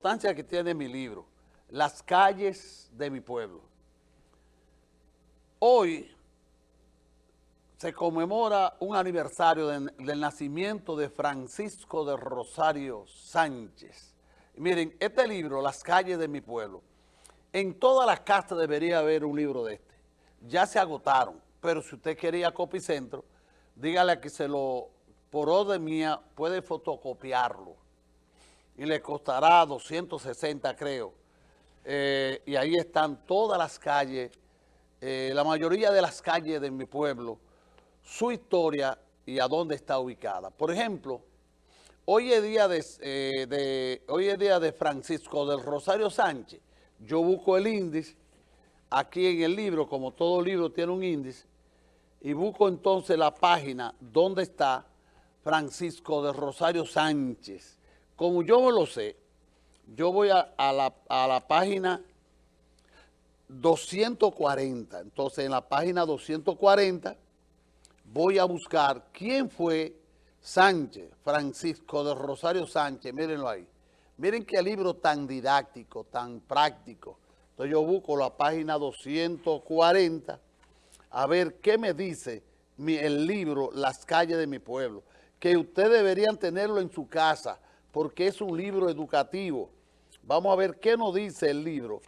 importancia que tiene mi libro, Las calles de mi pueblo. Hoy se conmemora un aniversario del nacimiento de Francisco de Rosario Sánchez. miren, este libro, Las calles de mi pueblo, en todas las casas debería haber un libro de este. Ya se agotaron, pero si usted quería Copicentro, dígale que se lo, por orden mía, puede fotocopiarlo y le costará 260 creo. Eh, y ahí están todas las calles, eh, la mayoría de las calles de mi pueblo, su historia y a dónde está ubicada. Por ejemplo, hoy es día de, eh, de, hoy es día de Francisco del Rosario Sánchez. Yo busco el índice aquí en el libro, como todo libro tiene un índice, y busco entonces la página donde está Francisco del Rosario Sánchez como yo lo sé, yo voy a, la, página 240. Entonces, en la página 240 voy a buscar quién fue Sánchez, Francisco de Rosario Sánchez, mírenlo ahí. Miren qué libro tan didáctico, tan práctico. Entonces yo busco la página 240 a ver qué me dice el libro Las calles de mi pueblo, que ustedes deberían tenerlo en su casa, porque es un libro educativo. Vamos a ver qué nos dice el libro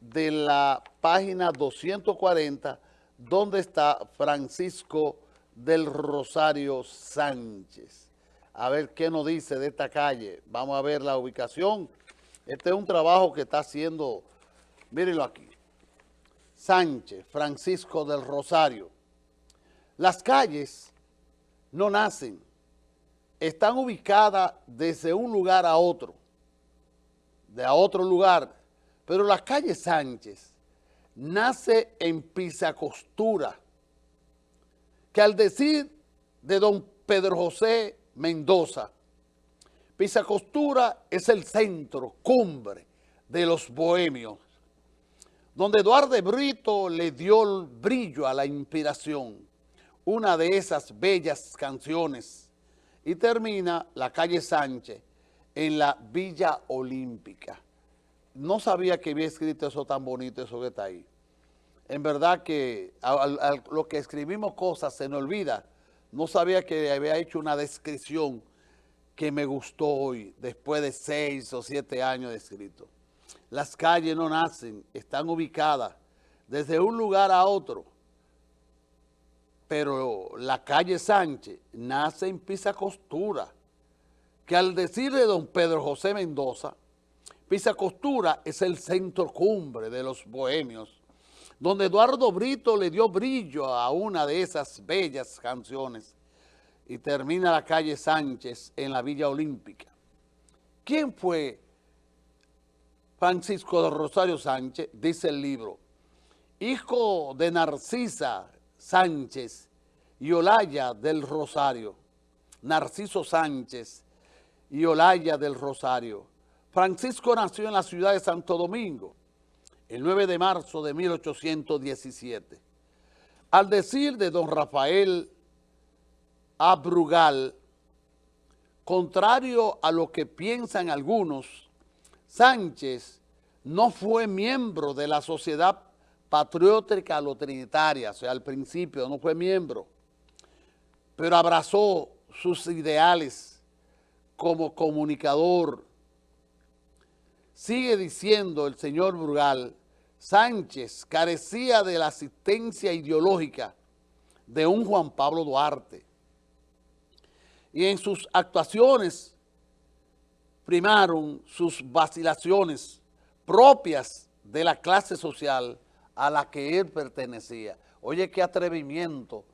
de la página 240, donde está Francisco del Rosario Sánchez. A ver qué nos dice de esta calle. Vamos a ver la ubicación. Este es un trabajo que está haciendo, mírenlo aquí. Sánchez, Francisco del Rosario. Las calles no nacen, están ubicadas desde un lugar a otro, de a otro lugar, pero la calle Sánchez nace en Pisacostura, que al decir de don Pedro José Mendoza, Pisacostura es el centro, cumbre de los bohemios, donde Eduardo Brito le dio el brillo a la inspiración, una de esas bellas canciones y termina la calle Sánchez en la Villa Olímpica. No sabía que había escrito eso tan bonito, eso que está ahí. En verdad que a, lo que escribimos cosas se nos olvida. No sabía que había hecho una descripción que me gustó hoy, después de seis o siete años de escrito. Las calles no nacen, están ubicadas desde un lugar a otro pero la calle Sánchez nace en Pisa Costura, que al decir de don Pedro José Mendoza, Pisa Costura es el centro cumbre de los bohemios, donde Eduardo Brito le dio brillo a una de esas bellas canciones y termina la calle Sánchez en la Villa Olímpica. ¿Quién fue Francisco de Rosario Sánchez? Dice el libro. Hijo de Narcisa Sánchez y Olaya del Rosario. Narciso Sánchez y Olaya del Rosario. Francisco nació en la ciudad de Santo Domingo el 9 de marzo de 1817. Al decir de don Rafael Abrugal, contrario a lo que piensan algunos, Sánchez no fue miembro de la Sociedad patriótica trinitaria, o sea, al principio no fue miembro, pero abrazó sus ideales como comunicador. Sigue diciendo el señor Brugal, Sánchez carecía de la asistencia ideológica de un Juan Pablo Duarte. Y en sus actuaciones primaron sus vacilaciones propias de la clase social a la que él pertenecía. Oye, qué atrevimiento,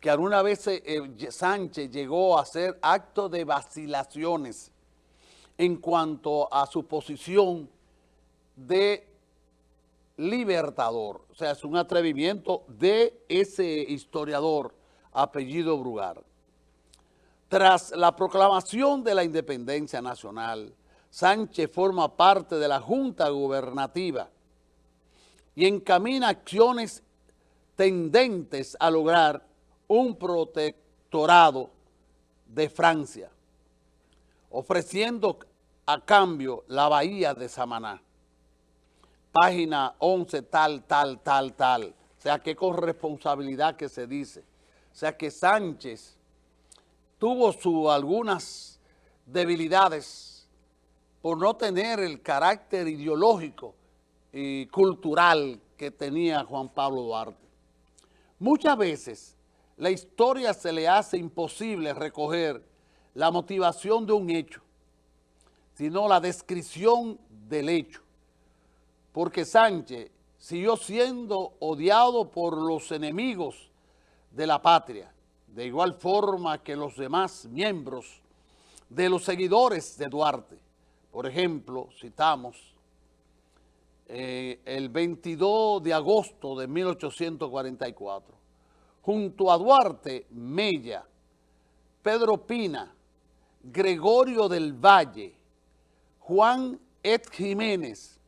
que alguna vez eh, Sánchez llegó a hacer actos de vacilaciones en cuanto a su posición de libertador. O sea, es un atrevimiento de ese historiador apellido Brugar. Tras la proclamación de la independencia nacional, Sánchez forma parte de la Junta Gubernativa y encamina acciones tendentes a lograr un protectorado de Francia, ofreciendo a cambio la bahía de Samaná. Página 11, tal, tal, tal, tal. O sea, que con responsabilidad que se dice. O sea, que Sánchez tuvo algunas debilidades por no tener el carácter ideológico y cultural que tenía Juan Pablo Duarte. Muchas veces la historia se le hace imposible recoger la motivación de un hecho, sino la descripción del hecho. Porque Sánchez siguió siendo odiado por los enemigos de la patria, de igual forma que los demás miembros de los seguidores de Duarte. Por ejemplo, citamos eh, el 22 de agosto de 1844, junto a Duarte, Mella, Pedro Pina, Gregorio del Valle, Juan Ed Jiménez,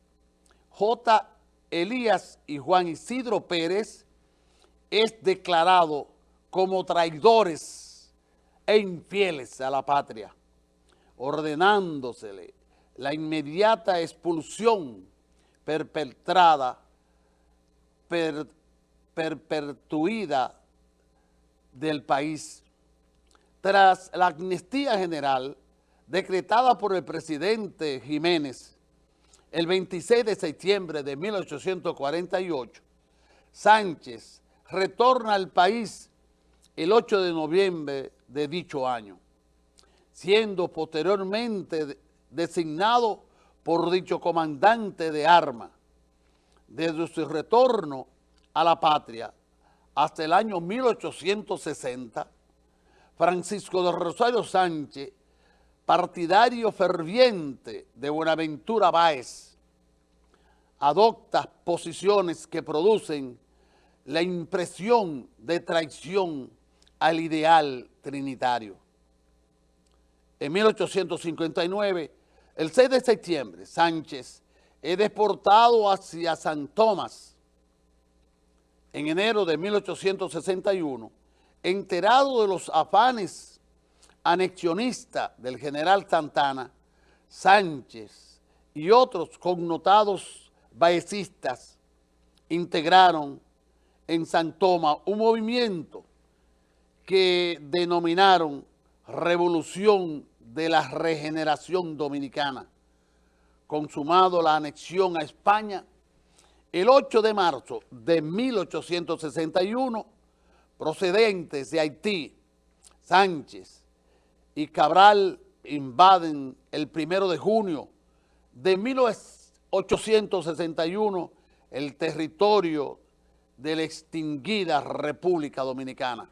J. Elías y Juan Isidro Pérez es declarado como traidores e infieles a la patria, ordenándosele la inmediata expulsión perpetrada, perpetuida del país. Tras la amnistía general decretada por el presidente Jiménez el 26 de septiembre de 1848, Sánchez retorna al país el 8 de noviembre de dicho año, siendo posteriormente designado por dicho comandante de armas. Desde su retorno a la patria hasta el año 1860, Francisco de Rosario Sánchez, partidario ferviente de Buenaventura Báez, adopta posiciones que producen la impresión de traición al ideal trinitario. En 1859, el 6 de septiembre, Sánchez es deportado hacia San Tomás. En enero de 1861, enterado de los afanes anexionistas del general Santana, Sánchez y otros connotados baecistas integraron en San Tomás un movimiento que denominaron Revolución de la Regeneración Dominicana, consumado la anexión a España el 8 de marzo de 1861 procedentes de Haití, Sánchez y Cabral invaden el primero de junio de 1861 el territorio de la extinguida República Dominicana.